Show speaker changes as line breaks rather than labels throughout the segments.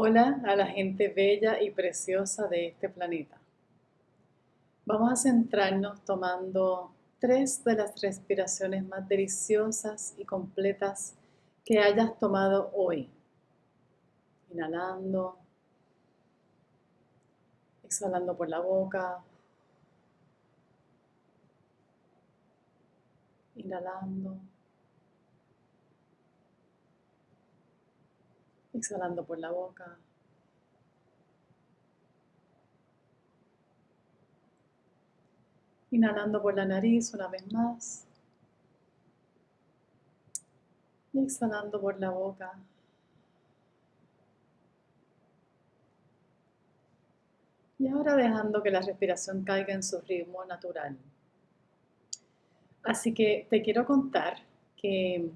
Hola a la gente bella y preciosa de este planeta. Vamos a centrarnos tomando tres de las respiraciones más deliciosas y completas que hayas tomado hoy. Inhalando, exhalando por la boca, inhalando, exhalando por la boca. Inhalando por la nariz una vez más. Y exhalando por la boca. Y ahora dejando que la respiración caiga en su ritmo natural. Así que te quiero contar que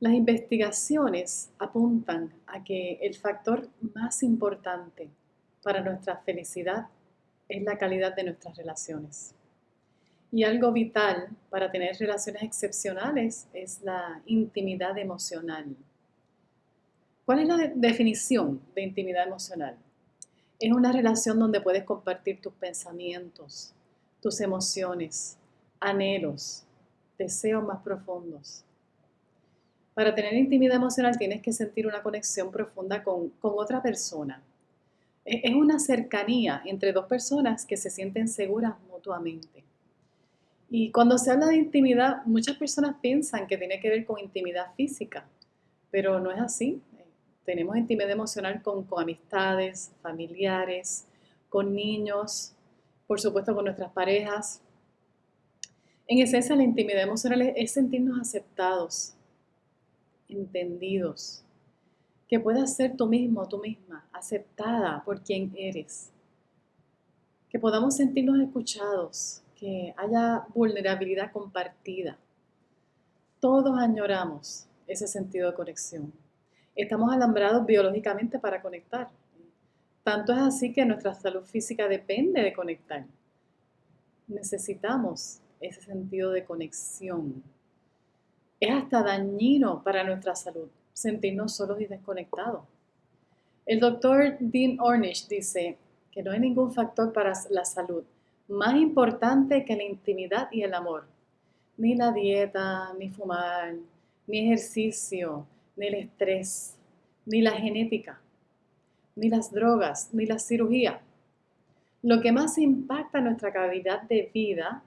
las investigaciones apuntan a que el factor más importante para nuestra felicidad es la calidad de nuestras relaciones. Y algo vital para tener relaciones excepcionales es la intimidad emocional. ¿Cuál es la definición de intimidad emocional? Es una relación donde puedes compartir tus pensamientos, tus emociones, anhelos, deseos más profundos para tener intimidad emocional tienes que sentir una conexión profunda con, otra persona. E, es una cercanía entre dos personas que se sienten seguras mutuamente. Y cuando se habla de intimidad, muchas personas piensan que tiene que ver con intimidad física, pero no es así. Tenemos intimidad emocional con, con amistades, familiares, con niños, por supuesto con nuestras parejas. En esencia, la intimidad emocional es sentirnos aceptados, entendidos, que puedas ser tú mismo, tú misma, aceptada por quien eres, que podamos sentirnos escuchados, que haya vulnerabilidad compartida. Todos añoramos ese sentido de conexión. Estamos alambrados biológicamente para conectar. Tanto es así que nuestra salud física depende de conectar. Necesitamos ese sentido de conexión es hasta dañino para nuestra salud sentirnos solos y desconectados. El doctor Dean Ornish dice que no hay ningún factor para la salud más importante que la intimidad y el amor. Ni la dieta, ni fumar, ni ejercicio, ni el estrés, ni la genética, ni las drogas, ni la cirugía. Lo que más impacta nuestra calidad de vida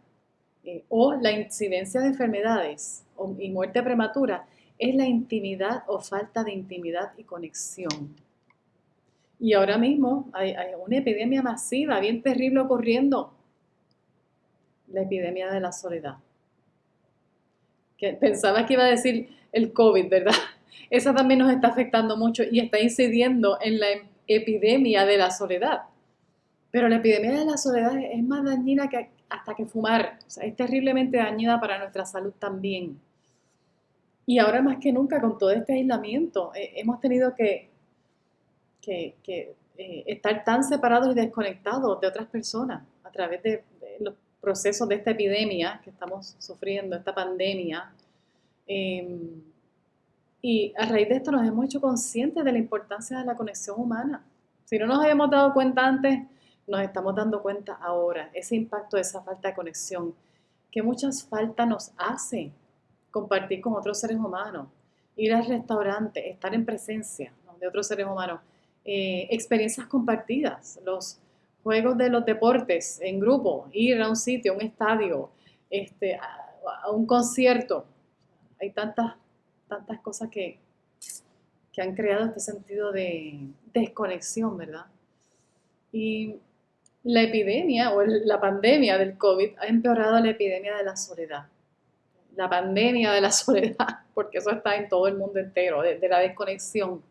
eh, o la incidencia de enfermedades y muerte prematura es la intimidad o falta de intimidad y conexión. Y ahora mismo hay, una epidemia masiva, bien terrible ocurriendo, la epidemia de la soledad. Que pensaba que iba a decir el COVID, ¿verdad? Esa también nos está afectando mucho y está incidiendo en la epidemia de la soledad. Pero la epidemia de la soledad es más dañina que hasta que fumar. Es terriblemente dañina para nuestra salud también. Y ahora más que nunca, con todo este aislamiento, eh, hemos tenido que, que, eh, estar tan separados y desconectados de otras personas a través de, los procesos de esta epidemia que estamos sufriendo, esta pandemia. Em, y a raíz de esto nos hemos hecho conscientes de la importancia de la conexión humana. Si no nos habíamos dado cuenta antes, nos estamos dando cuenta ahora, ese impacto de esa falta de conexión, que muchas falta nos hace compartir con otros seres humanos, ir al restaurante, estar en presencia de otros seres humanos, eh, experiencias compartidas, los juegos de los deportes en grupo, ir a un sitio, a un estadio, este, a, un concierto. Hay tantas, tantas cosas que, que han creado este sentido de desconexión, ¿verdad? Y la epidemia o la pandemia del COVID ha empeorado la epidemia de la soledad la pandemia de la soledad, porque eso está en todo el mundo entero, de, la desconexión.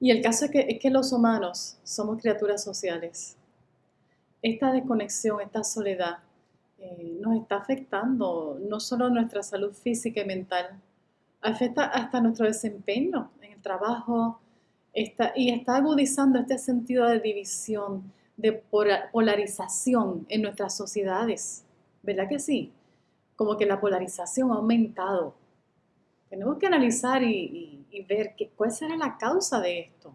Y el caso es que, los humanos somos criaturas sociales. Esta desconexión, esta soledad, eh, nos está afectando no solo nuestra salud física y mental, afecta hasta nuestro desempeño en el trabajo está, y está agudizando este sentido de división, de polarización en nuestras sociedades. ¿Verdad que sí? como que la polarización ha aumentado. Tenemos que analizar y, y ver que, cuál será la causa de esto.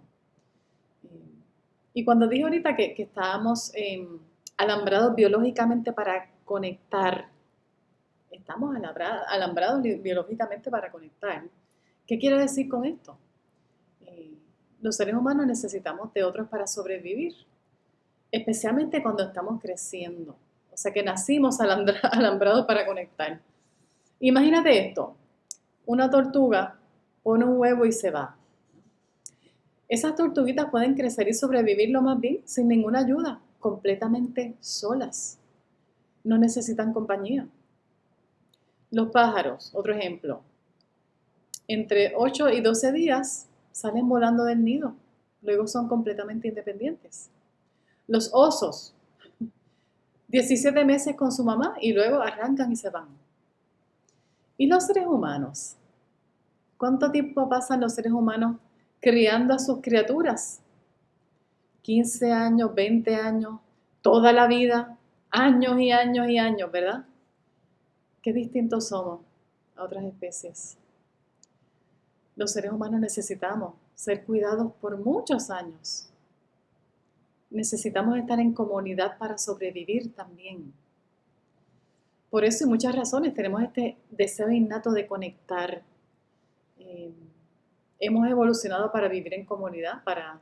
Y cuando dije ahorita que, estábamos em, alambrados biológicamente para conectar, estamos alambrados, biológicamente para conectar. ¿Qué quiere decir con esto? Los seres humanos necesitamos de otros para sobrevivir, especialmente cuando estamos creciendo. O sea que nacimos alambrados para conectar. Imagínate esto, una tortuga pone un huevo y se va. Esas tortuguitas pueden crecer y sobrevivir lo más bien sin ninguna ayuda, completamente solas. No necesitan compañía. Los pájaros, otro ejemplo. Entre 8 y 12 días salen volando del nido. Luego son completamente independientes. Los osos, 17 meses con su mamá y luego arrancan y se van. ¿Y los seres humanos? ¿Cuánto tiempo pasan los seres humanos criando a sus criaturas. 15 años, 20 años, toda la vida, años y años y años, ¿verdad? Qué distintos somos a otras especies. Los seres humanos necesitamos ser cuidados por muchos años. Necesitamos estar en comunidad para sobrevivir también. Por eso y muchas razones tenemos este deseo innato de conectar. Eh, hemos evolucionado para vivir en comunidad, para,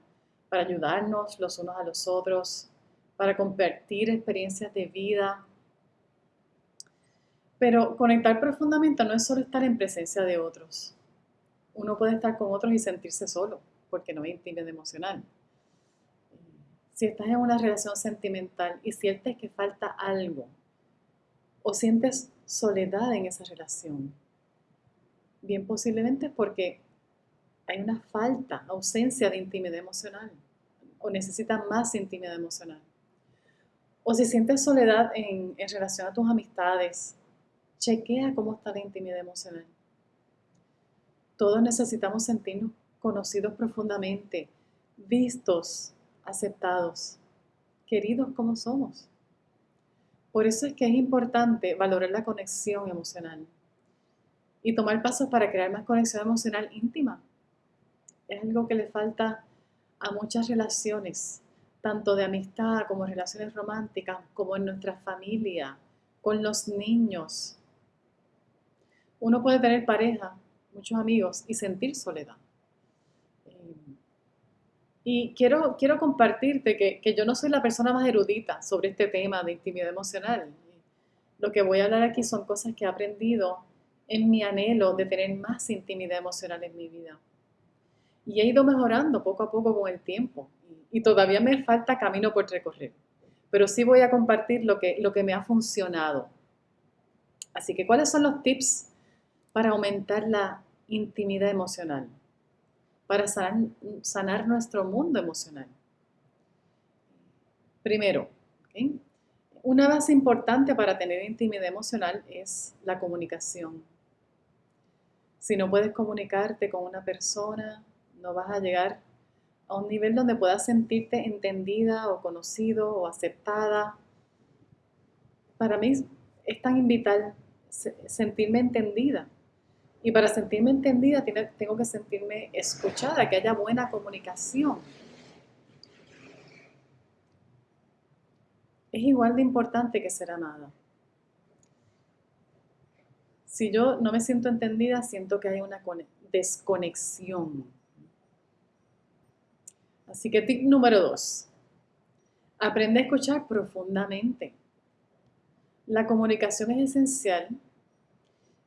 ayudarnos los unos a los otros, para compartir experiencias de vida. Pero conectar profundamente no es solo estar en presencia de otros. Uno puede estar con otros y sentirse solo, porque no hay intimidad emocional. Si estás en una relación sentimental y sientes que falta algo, o sientes soledad en esa relación, bien posiblemente porque hay una falta, ausencia de intimidad emocional o necesitas más intimidad emocional. O si sientes soledad en, relación a tus amistades, chequea cómo está la intimidad emocional. Todos necesitamos sentirnos conocidos profundamente, vistos, aceptados, queridos como somos. Por eso es que es importante valorar la conexión emocional y tomar pasos para crear más conexión emocional íntima es algo que le falta a muchas relaciones, tanto de amistad como relaciones románticas, como en nuestra familia, con los niños. Uno puede tener pareja, muchos amigos y sentir soledad. Eh, y quiero, quiero compartirte que, que, yo no soy la persona más erudita sobre este tema de intimidad emocional. Lo que voy a hablar aquí son cosas que he aprendido en mi anhelo de tener más intimidad emocional en mi vida y he ido mejorando poco a poco con el tiempo y todavía me falta camino por recorrer, pero sí voy a compartir lo que, lo que me ha funcionado. Así que, ¿cuáles son los tips para aumentar la intimidad emocional? Para sanar, nuestro mundo emocional. Primero, una base importante para tener intimidad emocional es la comunicación. Si no puedes comunicarte con una persona, no vas a llegar a un nivel donde puedas sentirte entendida o conocido o aceptada. Para mí es tan vital sentirme entendida. Y para sentirme entendida tengo que sentirme escuchada, que haya buena comunicación. Es igual de importante que ser amada. Si yo no me siento entendida, siento que hay una desconexión. Así que tip número dos, aprende a escuchar profundamente. La comunicación es esencial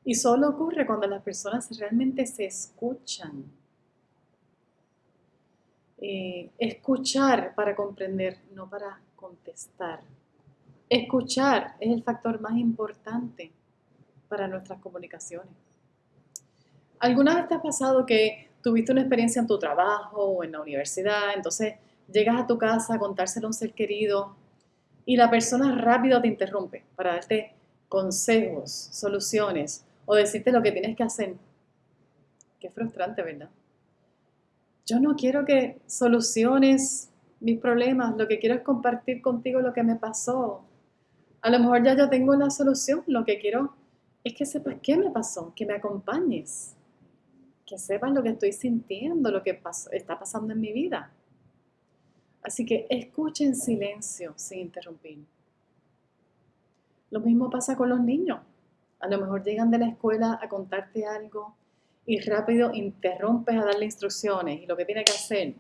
y solo ocurre cuando las personas realmente se escuchan. Eh, escuchar para comprender, no para contestar. Escuchar es el factor más importante para nuestras comunicaciones. ¿Alguna vez te ha pasado que tuviste una experiencia en tu trabajo o en la universidad, entonces llegas a tu casa a contárselo a un ser querido y la persona rápido te interrumpe para darte consejos, soluciones o decirte lo que tienes que hacer. Qué frustrante, ¿verdad? Yo no quiero que soluciones mis problemas, lo que quiero es compartir contigo lo que me pasó. A lo mejor ya yo tengo la solución, lo que quiero es que sepas qué me pasó, que me acompañes que sepas lo que estoy sintiendo, lo que está pasando en mi vida. Así que escucha en silencio sin interrumpir. Lo mismo pasa con los niños. A lo mejor llegan de la escuela a contarte algo y rápido interrumpes a darle instrucciones y lo que tiene que hacer.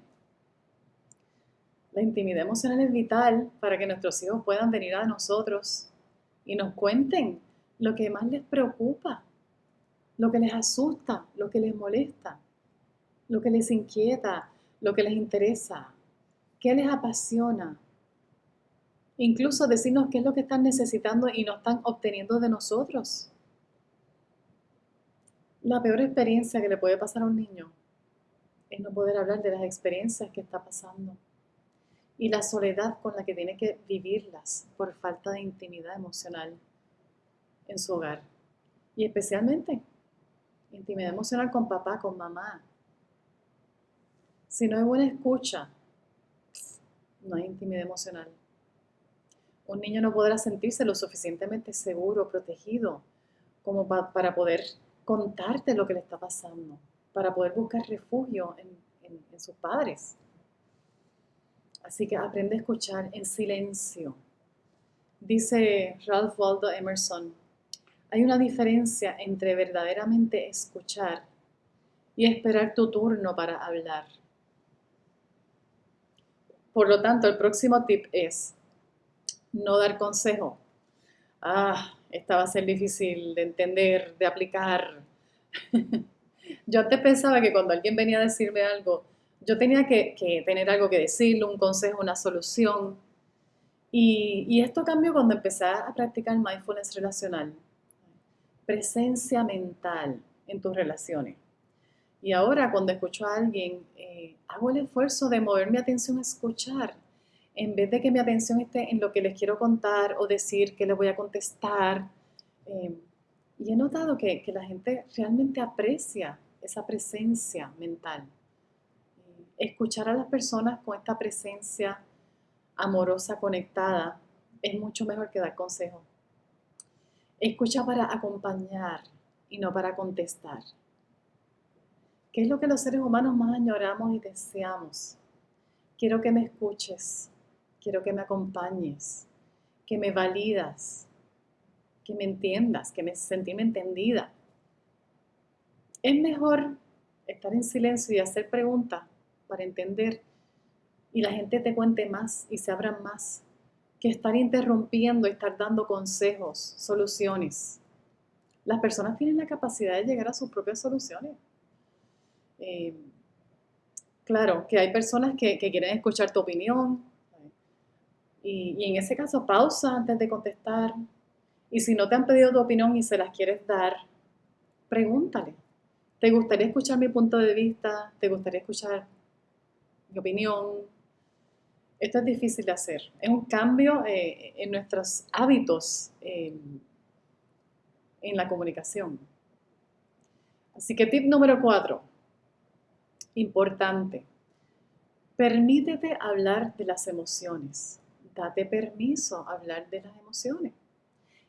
La intimidad emocional es vital para que nuestros hijos puedan venir a nosotros y nos cuenten lo que más les preocupa, lo que les asusta, lo que les molesta, lo que les inquieta, lo que les interesa, qué les apasiona. Incluso decirnos qué es lo que están necesitando y no están obteniendo de nosotros. La peor experiencia que le puede pasar a un niño es no poder hablar de las experiencias que está pasando y la soledad con la que tiene que vivirlas por falta de intimidad emocional en su hogar. Y especialmente intimidad emocional con papá, con mamá. Si no hay buena escucha, no hay intimidad emocional. Un niño no podrá sentirse lo suficientemente seguro, protegido, como para poder contarte lo que le está pasando, para poder buscar refugio en, sus padres. Así que aprende a escuchar en silencio. Dice Ralph Waldo Emerson, hay una diferencia entre verdaderamente escuchar y esperar tu turno para hablar. Por lo tanto, el próximo tip es no dar consejo. Ah, esta va a ser difícil de entender, de aplicar. Yo antes pensaba que cuando alguien venía a decirme algo, yo tenía que, tener algo que decirle, un consejo, una solución. Y, esto cambió cuando empecé a practicar mindfulness relacional presencia mental en tus relaciones. Y ahora cuando escucho a alguien, eh, hago el esfuerzo de mover mi atención a escuchar, en vez de que mi atención esté en lo que les quiero contar o decir que les voy a contestar. Eh, y he notado que, la gente realmente aprecia esa presencia mental. Eh, escuchar a las personas con esta presencia amorosa, conectada, es mucho mejor que dar consejos. Escucha para acompañar y no para contestar. ¿Qué es lo que los seres humanos más añoramos y deseamos? Quiero que me escuches, quiero que me acompañes, que me validas, que me entiendas, que me sentirme entendida. Es mejor estar en silencio y hacer preguntas para entender y la gente te cuente más y se abra más que estar interrumpiendo estar dando consejos, soluciones. Las personas tienen la capacidad de llegar a sus propias soluciones. Eh, claro, que hay personas que, quieren escuchar tu opinión y, y, en ese caso pausa antes de contestar. Y si no te han pedido tu opinión y se las quieres dar, pregúntale. ¿Te gustaría escuchar mi punto de vista? ¿Te gustaría escuchar mi opinión? Esto es difícil de hacer. Es un cambio eh, en nuestros hábitos eh, en la comunicación. Así que tip número cuatro, importante. Permítete hablar de las emociones. Date permiso a hablar de las emociones.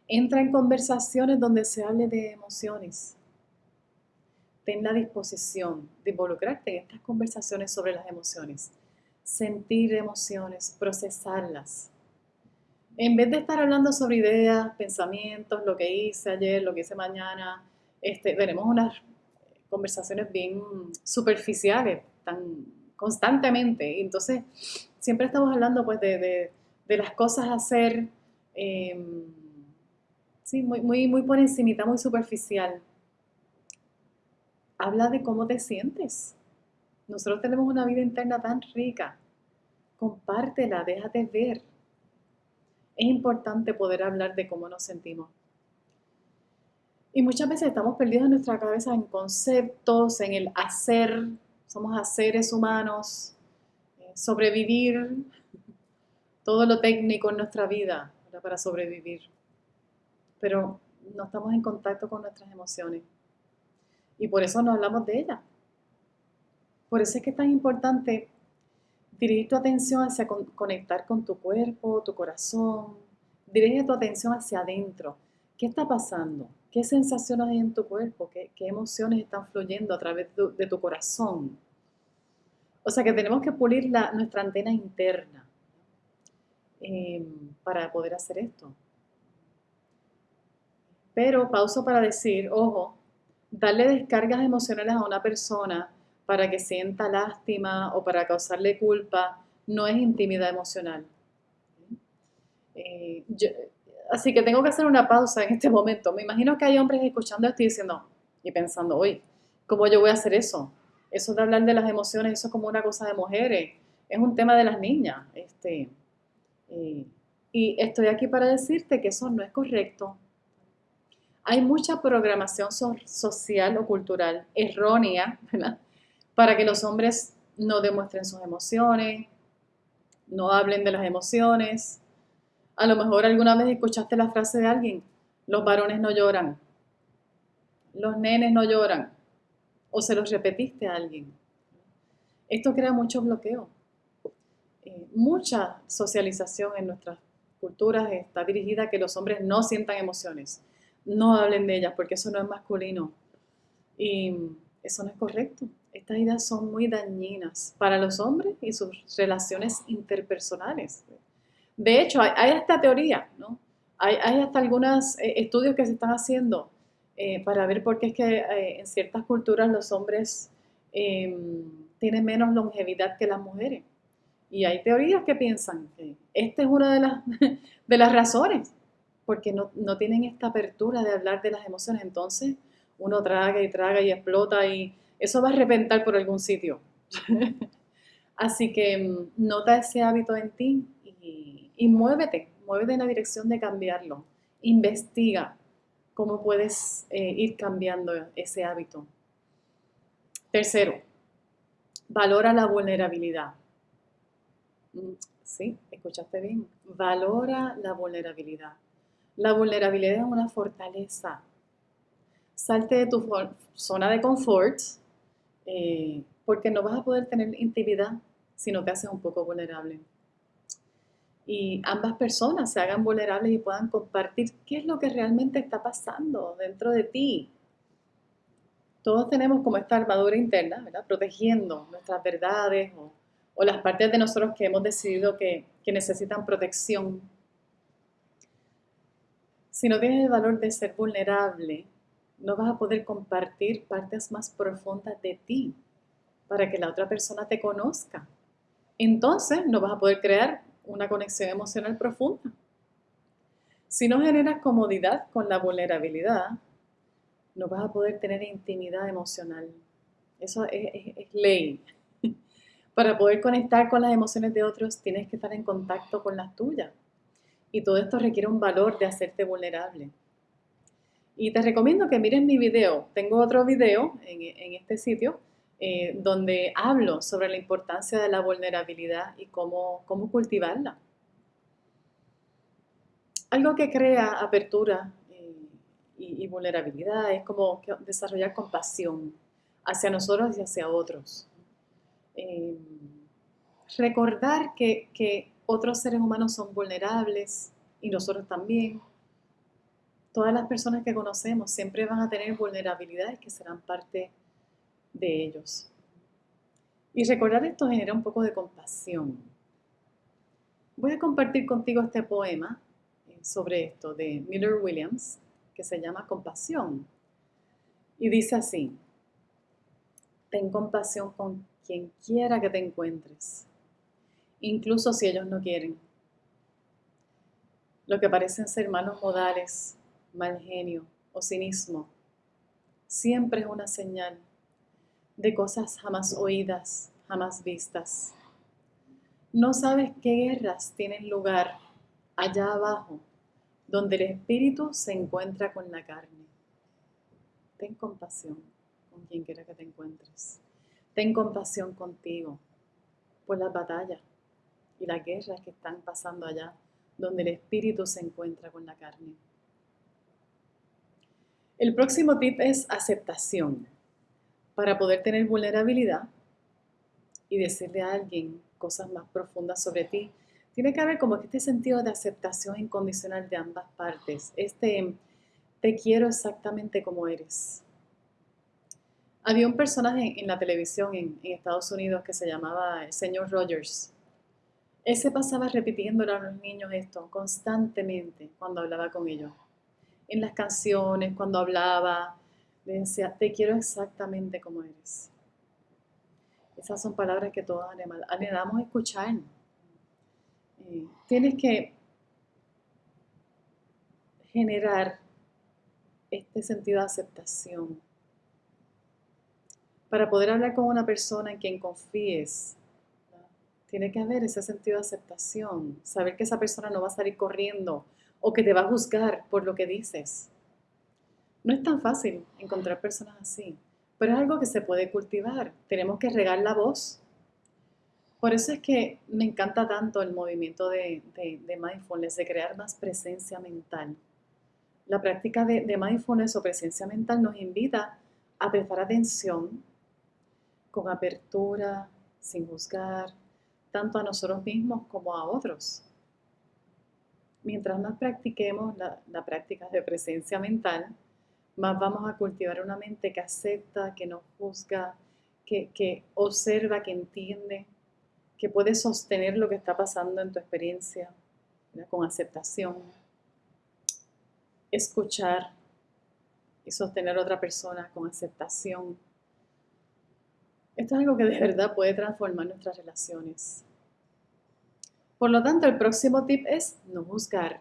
Entra en conversaciones donde se hable de emociones. Ten la disposición de involucrarte en estas conversaciones sobre las emociones sentir emociones, procesarlas. En vez de estar hablando sobre ideas, pensamientos, lo que hice ayer, lo que hice mañana, este, tenemos unas conversaciones bien superficiales, tan constantemente. entonces, siempre estamos hablando pues de, las cosas a hacer, em, sí, muy, muy, muy por encimita, muy superficial. Habla de cómo te sientes. Nosotros tenemos una vida interna tan rica. Compártela, déjate ver. Es importante poder hablar de cómo nos sentimos. Y muchas veces estamos perdidos en nuestra cabeza en conceptos, en el hacer. Somos seres humanos, eh, sobrevivir, todo lo técnico en nuestra vida para sobrevivir. Pero no estamos en contacto con nuestras emociones. Y por eso no hablamos de ellas. Por eso es que es tan importante dirigir tu atención hacia conectar con tu cuerpo, tu corazón. Dirige tu atención hacia adentro. ¿Qué está pasando? ¿Qué sensaciones hay en tu cuerpo? ¿Qué, emociones están fluyendo a través de tu, corazón? O sea que tenemos que pulir nuestra antena interna em, para poder hacer esto. Pero pauso para decir, ojo, darle descargas emocionales a una persona para que sienta lástima o para causarle culpa no es intimidad emocional. Eh, así que tengo que hacer una pausa en este momento. Me imagino que hay hombres escuchando esto y diciendo y pensando, oye, ¿cómo yo voy a hacer eso? Eso de hablar de las emociones, eso es como una cosa de mujeres, es un tema de las niñas. Este, eh, y estoy aquí para decirte que eso no es correcto. Hay mucha programación social o cultural errónea para que los hombres no demuestren sus emociones, no hablen de las emociones. A lo mejor alguna vez escuchaste la frase de alguien, los varones no lloran, los nenes no lloran, o se los repetiste a alguien. Esto crea mucho bloqueo. Eh, mucha socialización en nuestras culturas está dirigida a que los hombres no sientan emociones no hablen de ellas porque eso no es masculino. Y eso no es correcto. Estas ideas son muy dañinas para los hombres y sus relaciones interpersonales. De hecho, hay, esta teoría, ¿no? Hay, hasta algunos eh, estudios que se están haciendo eh, para ver por qué es que eh, en ciertas culturas los hombres em, tienen menos longevidad que las mujeres. Y hay teorías que piensan que esta es una de las, de las razones porque no, tienen esta apertura de hablar de las emociones. Entonces uno traga y traga y explota y eso va a reventar por algún sitio. Así que mm, nota ese hábito en ti y, muévete, muévete en la dirección de cambiarlo. Investiga cómo puedes eh, ir cambiando ese hábito. Tercero, valora la vulnerabilidad. Mm, sí, escuchaste bien. Valora la vulnerabilidad. La vulnerabilidad es una fortaleza. Salte de tu zona de confort eh, porque no vas a poder tener intimidad si no te haces un poco vulnerable. Y ambas personas se hagan vulnerables y puedan compartir qué es lo que realmente está pasando dentro de ti. Todos tenemos como esta armadura interna, ¿verdad? Protegiendo nuestras verdades o, las partes de nosotros que hemos decidido que necesitan protección si no tienes el valor de ser vulnerable, no vas a poder compartir partes más profundas de ti para que la otra persona te conozca. Entonces no vas a poder crear una conexión emocional profunda. Si no generas comodidad con la vulnerabilidad, no vas a poder tener intimidad emocional. Eso es, es ley. Para poder conectar con las emociones de otros, tienes que estar en contacto con las tuyas. Y todo esto requiere un valor de hacerte vulnerable. Y te recomiendo que mires mi video. Tengo otro video en, este sitio eh, donde hablo sobre la importancia de la vulnerabilidad y cómo, cómo cultivarla. Algo que crea apertura eh, y, vulnerabilidad es como desarrollar compasión hacia nosotros y hacia otros. Eh, recordar que, que otros seres humanos son vulnerables y nosotros también. Todas las personas que conocemos siempre van a tener vulnerabilidades que serán parte de ellos. Y recordar esto genera un poco de compasión. Voy a compartir contigo este poema eh, sobre esto de Miller Williams que se llama Compasión. Y dice así, ten compasión con quien quiera que te encuentres incluso si ellos no quieren. Lo que parecen ser malos modales, mal genio o cinismo, siempre es una señal de cosas jamás oídas, jamás vistas. No sabes qué guerras tienen lugar allá abajo, donde el espíritu se encuentra con la carne. Ten compasión con quien quiera que te encuentres. Ten compasión contigo por las batallas, y las guerras que están pasando allá, donde el espíritu se encuentra con la carne. El próximo tip es aceptación. Para poder tener vulnerabilidad y decirle a alguien cosas más profundas sobre ti, tiene que haber como este sentido de aceptación incondicional de ambas partes. Este, te quiero exactamente como eres. Había un personaje en la televisión en, Estados Unidos que se llamaba el señor Rogers. Él se pasaba repitiéndole a los niños esto constantemente cuando hablaba con ellos. En las canciones, cuando hablaba, le decía, te quiero exactamente como eres. Esas son palabras que todos anhelamos escuchar. Eh, tienes que generar este sentido de aceptación. Para poder hablar con una persona en quien confíes, tiene que haber ese sentido de aceptación, saber que esa persona no va a salir corriendo o que te va a juzgar por lo que dices. No es tan fácil encontrar personas así, pero es algo que se puede cultivar. Tenemos que regar la voz. Por eso es que me encanta tanto el movimiento de, de mindfulness, de crear más presencia mental. La práctica de, mindfulness o presencia mental nos invita a prestar atención con apertura, sin juzgar, tanto a nosotros mismos como a otros. Mientras más practiquemos la, práctica de presencia mental, más vamos a cultivar una mente que acepta, que no juzga, que, observa, que entiende, que puede sostener lo que está pasando en tu experiencia con aceptación escuchar y sostener a otra persona con aceptación. Esto es algo que de verdad puede transformar nuestras relaciones. Por lo tanto, el próximo tip es no juzgar.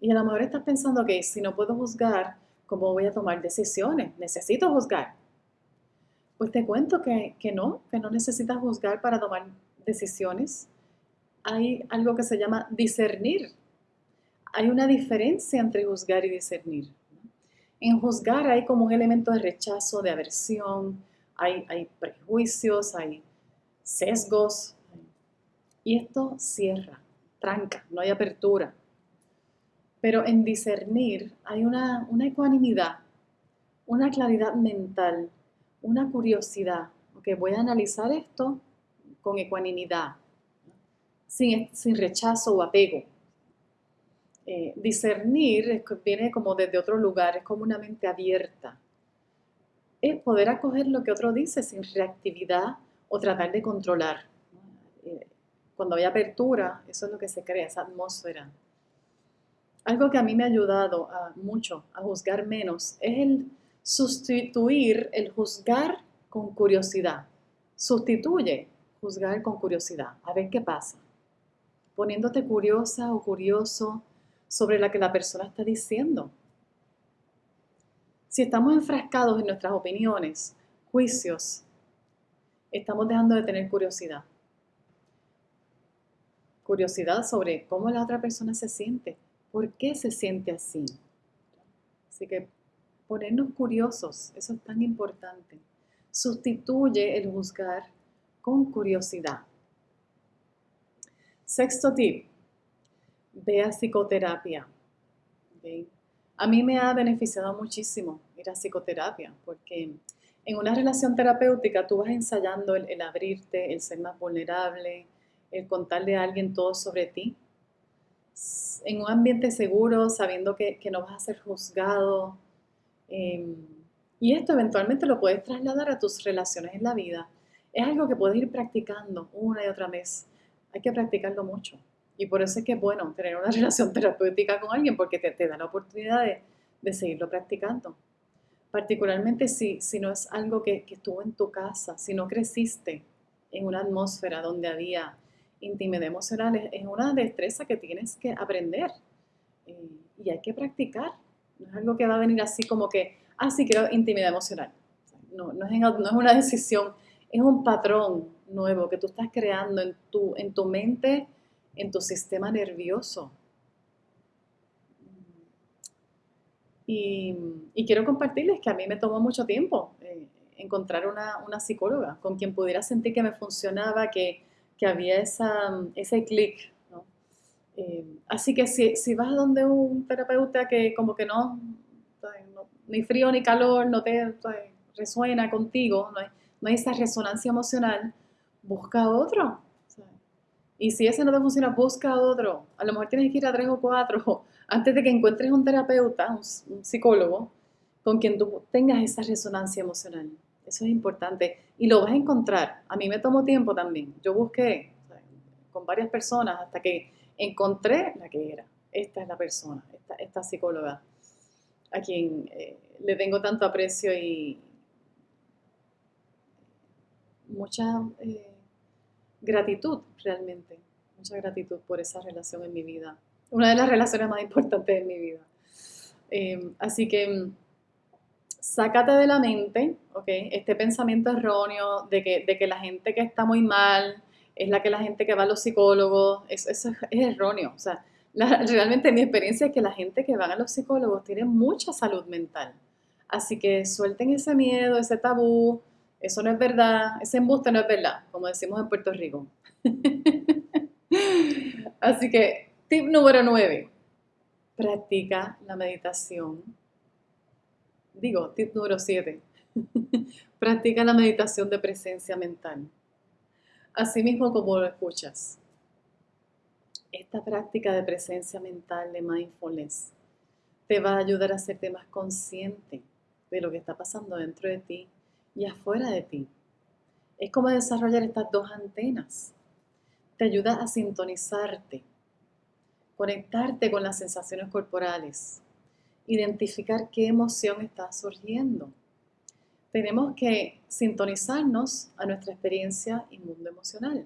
Y a lo mejor estás pensando que si no puedo juzgar, ¿cómo voy a tomar decisiones? Necesito juzgar. Pues te cuento que, que no, que no necesitas juzgar para tomar decisiones. Hay algo que se llama discernir hay una diferencia entre juzgar y discernir. En juzgar hay como un elemento de rechazo, de aversión, hay, prejuicios, hay sesgos, y esto cierra, tranca, no hay apertura. Pero en discernir hay una, una ecuanimidad, una claridad mental, una curiosidad. Okay, voy a analizar esto con ecuanimidad, sin, sin rechazo o apego. Eh, discernir viene como desde otro lugar, es como una mente abierta. Es poder acoger lo que otro dice sin reactividad o tratar de controlar. Eh, cuando hay apertura, eso es lo que se crea, esa atmósfera. Algo que a mí me ha ayudado mucho a juzgar menos es el sustituir el juzgar con curiosidad. Sustituye juzgar con curiosidad, a ver qué pasa. Poniéndote curiosa o curioso sobre la que la persona está diciendo. Si estamos enfrascados en nuestras opiniones, juicios, estamos dejando de tener curiosidad. Curiosidad sobre cómo la otra persona se siente, por qué se siente así. Así que ponernos curiosos, eso es tan importante. Sustituye el juzgar con curiosidad. Sexto tip, ve a psicoterapia. A mí me ha beneficiado muchísimo ir a psicoterapia porque en una relación terapéutica tú vas ensayando el, abrirte, el ser más vulnerable, el contarle a alguien todo sobre ti. En un ambiente seguro, sabiendo que, no vas a ser juzgado. Em, y esto eventualmente lo puedes trasladar a tus relaciones en la vida. Es algo que puedes ir practicando una y otra vez. Hay que practicarlo mucho. Y por eso es que es bueno tener una relación terapéutica con alguien porque te, da la oportunidad de, seguirlo practicando. Particularmente si, si no es algo que, estuvo en tu casa, si no creciste en una atmósfera donde había intimidad emocional, es una destreza que tienes que aprender eh, y hay que practicar. No es algo que va a venir así como que, ah, sí, quiero intimidad emocional. No, no, es, no es una decisión, es un patrón nuevo que tú estás creando en tu, en tu mente en tu sistema nervioso. Y, quiero compartirles que a mí me tomó mucho tiempo eh, encontrar una, psicóloga con quien pudiera sentir que me funcionaba, que, había esa, ese clic. Eh, así que si, si, vas donde un terapeuta que como que no, ni frío ni calor, no te resuena contigo, no hay, no hay esa resonancia emocional, busca otro Y si ese no te funciona, busca otro. A lo mejor tienes que ir a tres o cuatro antes de que encuentres un terapeuta, un, psicólogo, con quien tú tengas esa resonancia emocional. Eso es importante. Y lo vas a encontrar. A mí me tomó tiempo también. Yo busqué con varias personas hasta que encontré la que era. Esta es la persona, esta, psicóloga, a quien eh, le tengo tanto aprecio y mucha eh, gratitud realmente. Mucha gratitud por esa relación en mi vida. Una de las relaciones más importantes de mi vida. Eh, así que sácate de la mente, ¿ok? Este pensamiento erróneo de que, de que la gente que está muy mal es la que la gente que va a los psicólogos, eso, es erróneo. O sea, realmente mi experiencia es que la gente que va a los psicólogos tiene mucha salud mental. Así que suelten ese miedo, ese tabú, eso no es verdad, ese embuste no es verdad, como decimos en Puerto Rico. Así que, tip número 9, practica la meditación digo, tip número 7, practica la meditación de presencia mental. Así mismo como lo escuchas. Esta práctica de presencia mental, de mindfulness, te va a ayudar a hacerte más consciente de lo que está pasando dentro de ti y afuera de ti. Es como desarrollar estas dos antenas. Te ayuda a sintonizarte, conectarte con las sensaciones corporales, identificar qué emoción está surgiendo. Tenemos que sintonizarnos a nuestra experiencia y mundo emocional.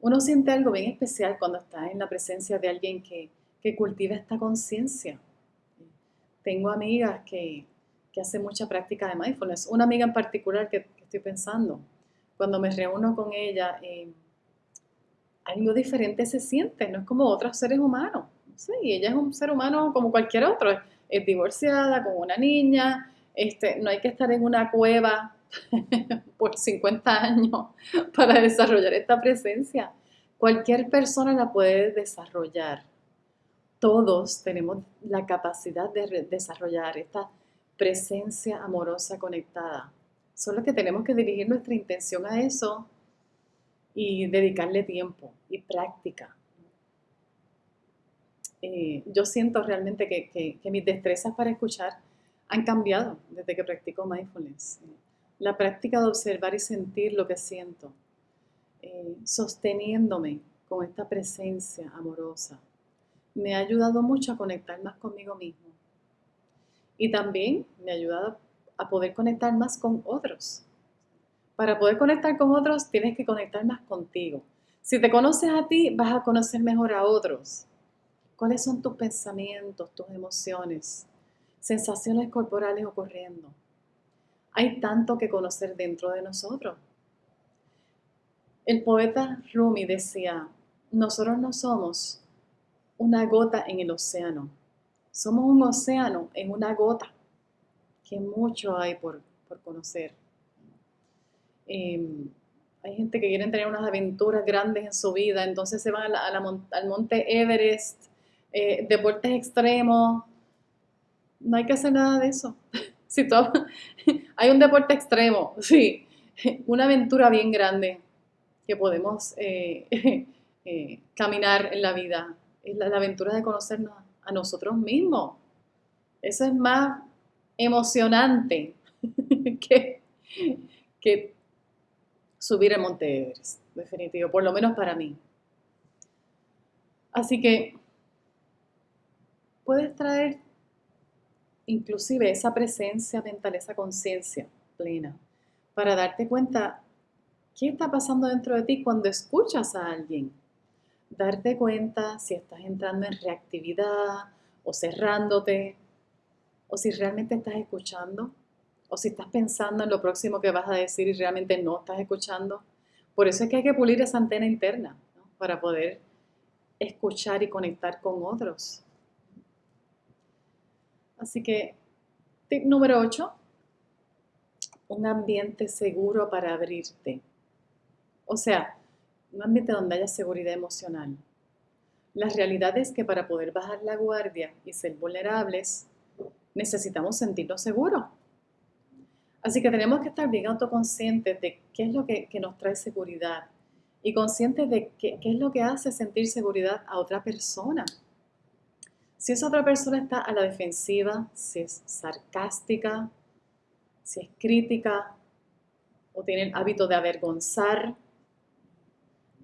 Uno siente algo bien especial cuando está en la presencia de alguien que, cultiva esta conciencia. Tengo amigas que, que hacen mucha práctica de mindfulness. Una amiga en particular que, estoy pensando, cuando me reúno con ella, eh, algo diferente se siente, no es como otros seres humanos. Sí, ella es un ser humano como cualquier otro, es, divorciada, con una niña, este, no hay que estar en una cueva por 50 años para desarrollar esta presencia. Cualquier persona la puede desarrollar. Todos tenemos la capacidad de desarrollar esta presencia amorosa conectada. Solo que tenemos que dirigir nuestra intención a eso y dedicarle tiempo y práctica. Eh, yo siento realmente que, mis destrezas para escuchar han cambiado desde que practico mindfulness. La práctica de observar y sentir lo que siento, eh, sosteniéndome con esta presencia amorosa, me ha ayudado mucho a conectar más conmigo mismo. Y también me ha ayudado a poder conectar más con otros. Para poder conectar con otros, tienes que conectar más contigo. Si te conoces a ti, vas a conocer mejor a otros. ¿Cuáles son tus pensamientos, tus emociones, sensaciones corporales ocurriendo? Hay tanto que conocer dentro de nosotros. El poeta Rumi decía, nosotros no somos una gota en el océano, somos un océano en una gota, que mucho hay por, conocer. Em, hay gente que quiere tener unas aventuras grandes en su vida, entonces se van al monte Everest eh, deportes extremos. No hay que hacer nada de eso. si todo, hay un deporte extremo, sí, una aventura bien grande que podemos eh, eh, caminar en la vida. Es la, aventura de conocernos a nosotros mismos. Eso es más emocionante que, que subir el Monte Everest, definitivo, por lo menos para mí. Así que puedes traer inclusive esa presencia mental, esa conciencia plena, para darte cuenta qué está pasando dentro de ti cuando escuchas a alguien. Darte cuenta si estás entrando en reactividad o cerrándote, o si realmente estás escuchando, o si estás pensando en lo próximo que vas a decir y realmente no estás escuchando. Por eso es que hay que pulir esa antena interna, para poder escuchar y conectar con otros. Así que, tip número 8, un ambiente seguro para abrirte. O sea, un ambiente donde haya seguridad emocional. La realidad es que para poder bajar la guardia y ser vulnerables, necesitamos sentirnos seguros. Así que tenemos que estar bien autoconscientes de qué es lo que, que nos trae seguridad y consciente de qué, qué es lo que hace sentir seguridad a otra persona. Si esa otra persona está a la defensiva, si es sarcástica, si es crítica o tiene el hábito de avergonzar,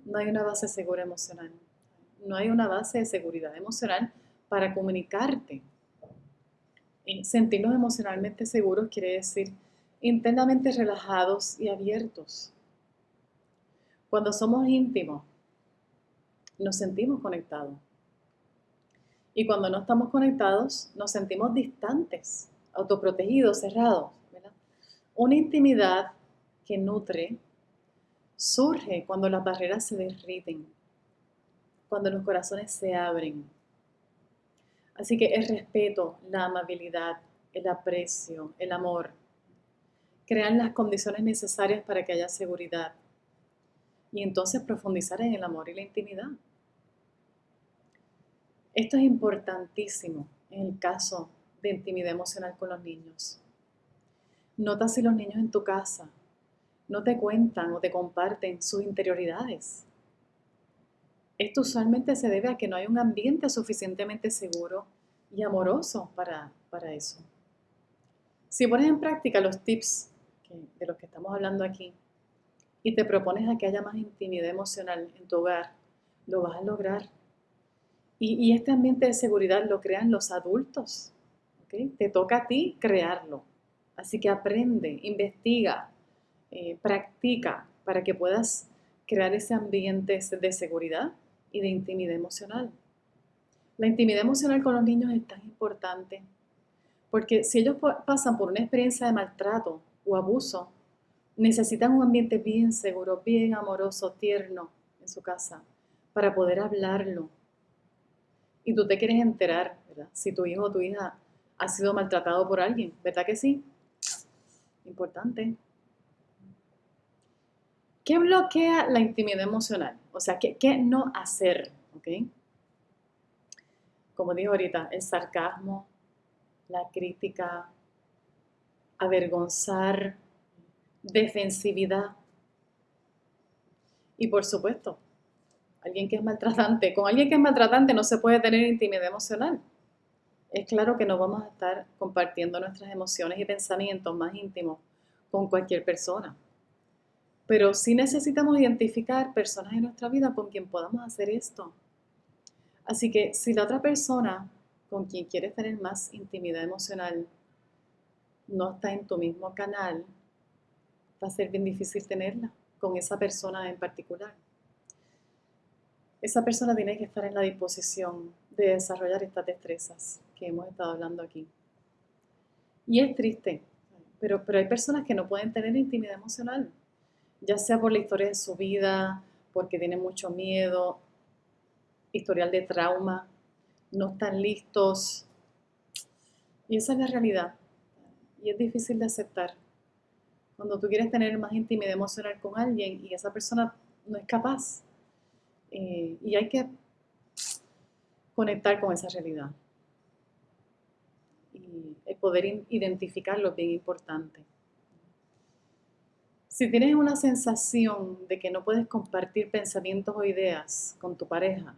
no hay una base segura emocional. No hay una base de seguridad emocional para comunicarte. sentirnos emocionalmente seguros quiere decir internamente relajados y abiertos. Cuando somos íntimos, nos sentimos conectados. Y cuando no estamos conectados, nos sentimos distantes, autoprotegidos, cerrados. Una intimidad que nutre surge cuando las barreras se derriten, cuando los corazones se abren. Así que el respeto, la amabilidad, el aprecio, el amor, crean las condiciones necesarias para que haya seguridad y entonces profundizar en el amor y la intimidad. Esto es importantísimo en el caso de intimidad emocional con los niños. Nota si los niños en tu casa no te cuentan o te comparten sus interioridades. Esto usualmente se debe a que no hay un ambiente suficientemente seguro y amoroso para, para eso. Si pones en práctica los tips de los que estamos hablando aquí y te propones a que haya más intimidad emocional en tu hogar, lo vas a lograr y, este ambiente de seguridad lo crean los adultos. Te toca a ti crearlo. Así que aprende, investiga, eh, practica para que puedas crear ese ambiente de seguridad y de intimidad emocional. La intimidad emocional con los niños es tan importante porque si ellos pasan por una experiencia de maltrato o abuso, necesitan un ambiente bien seguro, bien amoroso, tierno en su casa para poder hablarlo, y tú te quieres enterar, ¿verdad? Si tu hijo o tu hija ha sido maltratado por alguien, ¿verdad que sí? Importante. ¿Qué bloquea la intimidad emocional? O sea, ¿qué, no hacer? ¿Ok? Como dijo ahorita, el sarcasmo, la crítica, avergonzar, defensividad. Y por supuesto, alguien que es maltratante. Con alguien que es maltratante no se puede tener intimidad emocional. Es claro que no vamos a estar compartiendo nuestras emociones y pensamientos más íntimos con cualquier persona. Pero sí necesitamos identificar personas en nuestra vida con quien podamos hacer esto. Así que si la otra persona con quien quieres tener más intimidad emocional no está en tu mismo canal, va a ser bien difícil tenerla con esa persona en particular esa persona tiene que estar en la disposición de desarrollar estas destrezas que hemos estado hablando aquí. Y es triste, pero, pero hay personas que no pueden tener intimidad emocional, ya sea por la historia de su vida, porque tienen mucho miedo, historial de trauma, no están listos. Y esa es la realidad. Y es difícil de aceptar. Cuando tú quieres tener más intimidad emocional con alguien y esa persona no es capaz, eh, y hay que conectar con esa realidad. Y poder identificarlo es bien importante. Si tienes una sensación de que no puedes compartir pensamientos o ideas con tu pareja,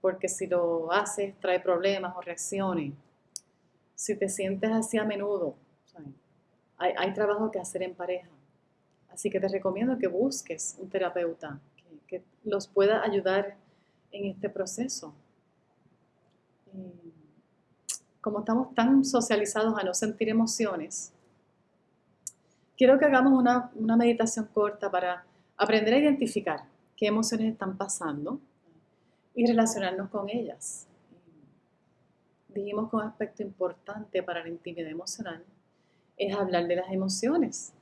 porque si lo haces trae problemas o reacciones, si te sientes así a menudo, hay, trabajo que hacer en pareja. Así que te recomiendo que busques un terapeuta que los pueda ayudar en este proceso. Eh, como estamos tan socializados a no sentir emociones, quiero que hagamos una, una meditación corta para aprender a identificar qué emociones están pasando y relacionarnos con ellas. Dijimos que un aspecto importante para la intimidad emocional es hablar de las emociones.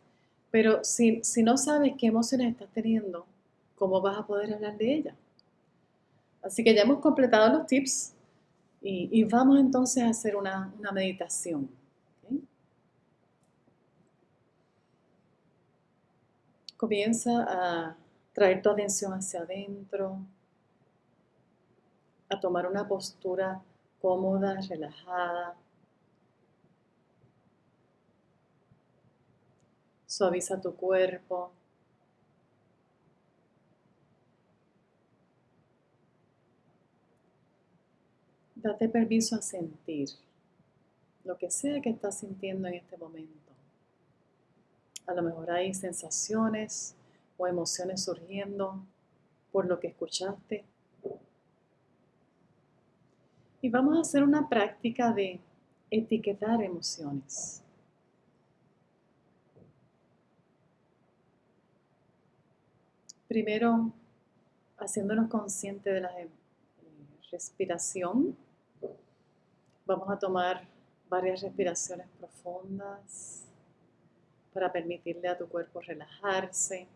Pero si, si no sabes qué emociones estás teniendo, ¿cómo vas a poder hablar de ella? Así que ya hemos completado los tips y, vamos entonces a hacer una, meditación. Comienza a traer tu atención hacia adentro, a tomar una postura cómoda, relajada. Suaviza tu cuerpo. Date permiso a sentir lo que sea que estás sintiendo en este momento. A lo mejor hay sensaciones o emociones surgiendo por lo que escuchaste, y vamos a hacer una práctica de etiquetar emociones. Primero, haciéndonos conscientes de la eh, respiración. Vamos a tomar varias respiraciones profundas para permitirle a tu cuerpo relajarse.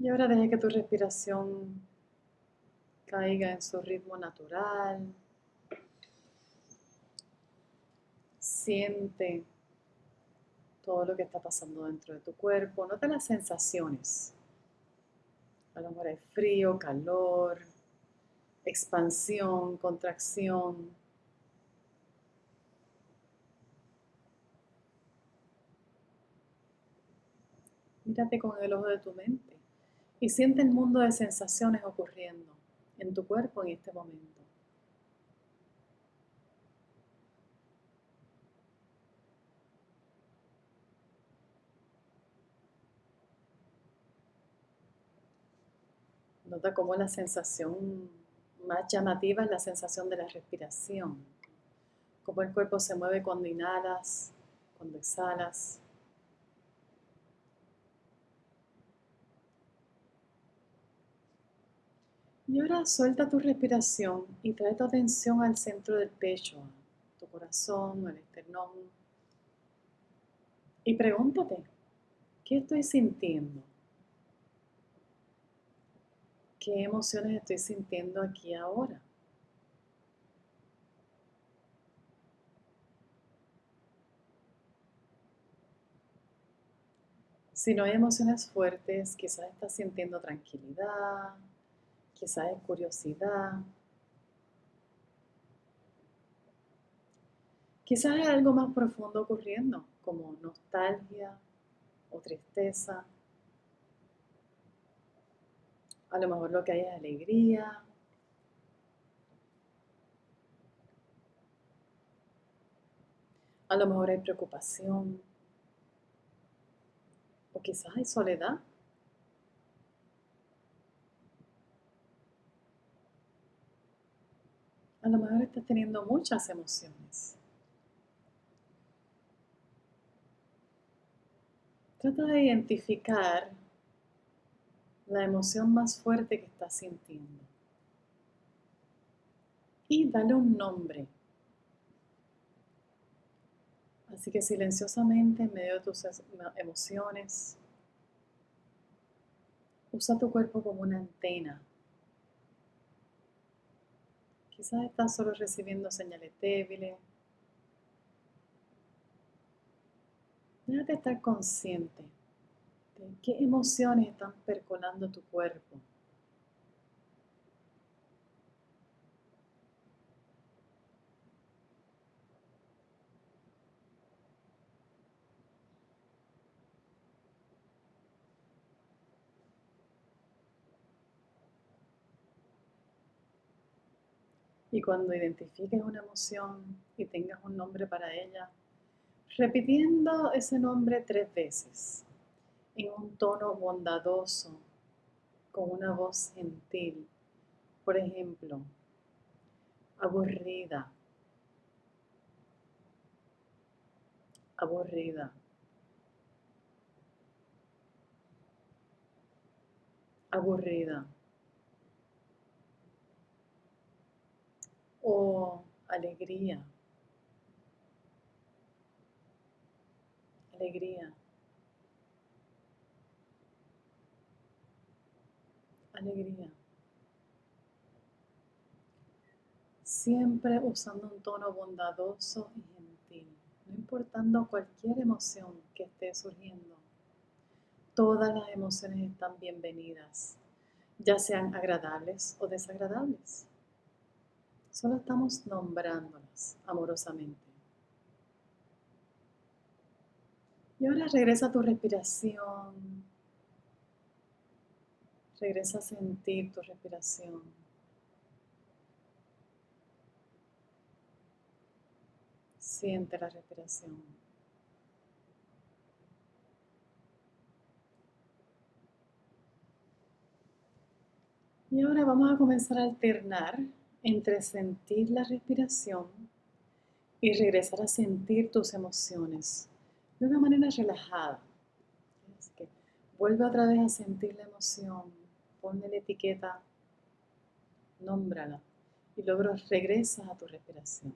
Y ahora deje que tu respiración caiga en su ritmo natural. Siente todo lo que está pasando dentro de tu cuerpo. Nota las sensaciones. A lo mejor hay frío, calor, expansión, contracción. Mírate con el ojo de tu mente y siente el mundo de sensaciones ocurriendo en tu cuerpo en este momento. Nota cómo la sensación más llamativa es la sensación de la respiración. Cómo el cuerpo se mueve cuando inhalas, cuando exhalas. Y ahora suelta tu respiración y trae tu atención al centro del pecho, tu corazón, al esternón. Y pregúntate, ¿qué estoy sintiendo? ¿Qué emociones estoy sintiendo aquí ahora? Si no hay emociones fuertes, quizás estás sintiendo tranquilidad, quizás es curiosidad, quizás hay algo más profundo ocurriendo, como nostalgia o tristeza. A lo mejor lo que hay es alegría. A lo mejor hay preocupación. O quizás hay soledad. A lo mejor estás teniendo muchas emociones. Trata de identificar la emoción más fuerte que estás sintiendo. Y dale un nombre. Así que silenciosamente en medio de tus emociones, usa tu cuerpo como una antena Quizás estás solo recibiendo señales débiles. Déjate estar consciente de qué emociones están percolando tu cuerpo. Y cuando identifiques una emoción y tengas un nombre para ella, repitiendo ese nombre tres veces, en un tono bondadoso, con una voz gentil. Por ejemplo, aburrida, aburrida, aburrida. O alegría. Alegría. Alegría. Siempre usando un tono bondadoso y gentil, no importando cualquier emoción que esté surgiendo. Todas las emociones están bienvenidas. ya sean agradables o desagradables. Solo estamos nombrándolas amorosamente. Y ahora regresa a tu respiración. Regresa a sentir tu respiración. Siente la respiración. Y ahora vamos a comenzar a alternar entre sentir la respiración y regresar a sentir tus emociones de una manera relajada. Vuelve otra vez a sentir la emoción, ponle la etiqueta, nómbrala y luego regresas a tu respiración.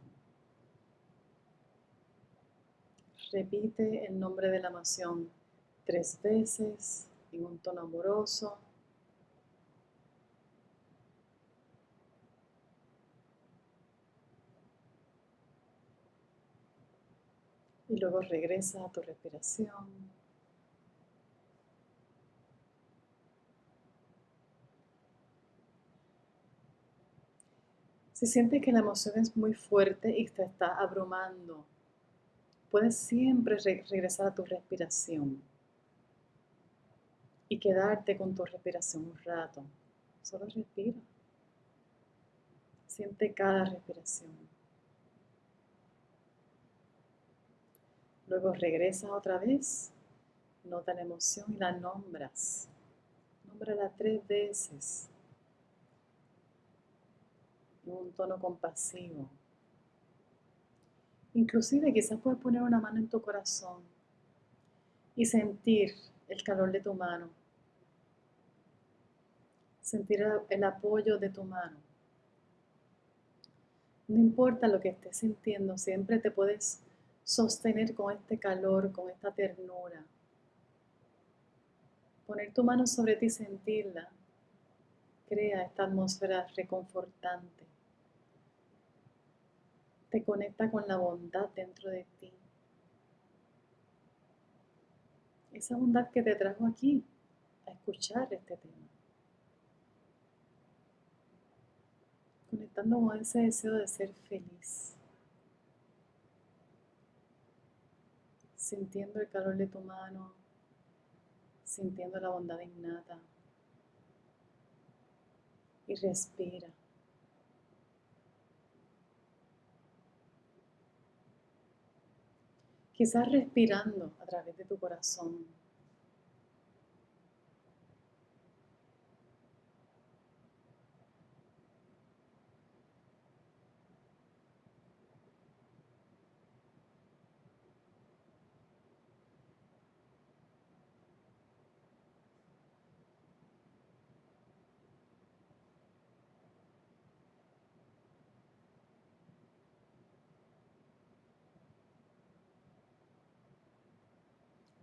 Repite el nombre de la emoción tres veces en un tono amoroso. Y luego regresa a tu respiración. Si sientes que la emoción es muy fuerte y te está abrumando, puedes siempre regresar a tu respiración y quedarte con tu respiración un rato. Solo respira. Siente cada respiración. Luego regresas otra vez, nota la emoción y la nombras. Nómbrala tres veces en un tono compasivo. Inclusive quizás puedes poner una mano en tu corazón y sentir el calor de tu mano. Sentir el apoyo de tu mano. No importa lo que estés sintiendo, siempre te puedes sostener con este calor, con esta ternura. Poner tu mano sobre ti y sentirla crea esta atmósfera reconfortante. Te conecta con la bondad dentro de ti. Esa bondad que te trajo aquí a escuchar este tema. Conectando con ese deseo de ser feliz. Sintiendo el calor de tu mano, sintiendo la bondad innata. Y respira. Quizás respirando a través de tu corazón.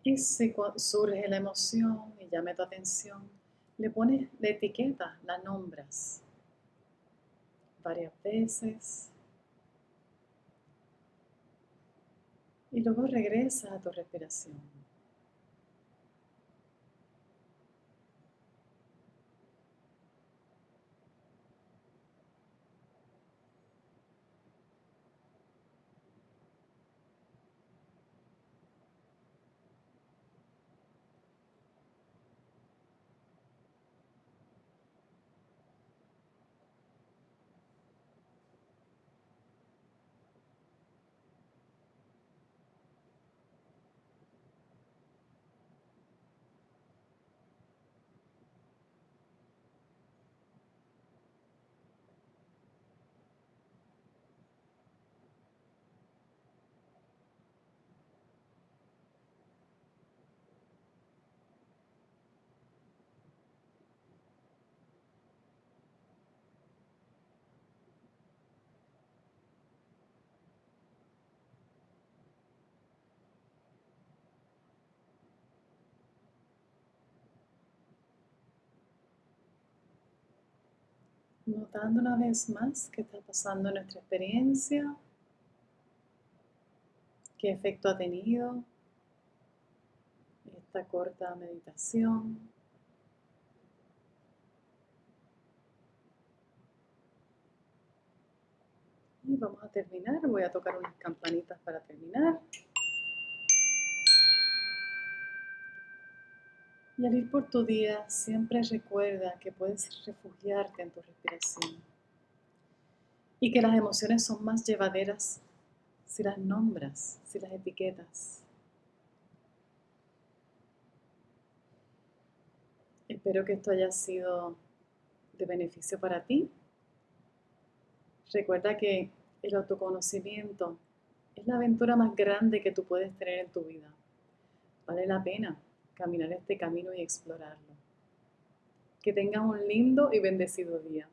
Y si surge la emoción y llame tu atención, le pones la etiqueta, la nombras varias veces. Y luego regresa a tu respiración. notando una vez más qué está pasando en nuestra experiencia, qué efecto ha tenido esta corta meditación. Y vamos a terminar, voy a tocar unas campanitas para terminar. Y al ir por tu día, siempre recuerda que puedes refugiarte en tu respiración. Y que las emociones son más llevaderas si las nombras, si las etiquetas. Espero que esto haya sido de beneficio para ti. Recuerda que el autoconocimiento es la aventura más grande que tú puedes tener en tu vida. Vale la pena caminar este camino y explorarlo. Que tengas un lindo y bendecido día.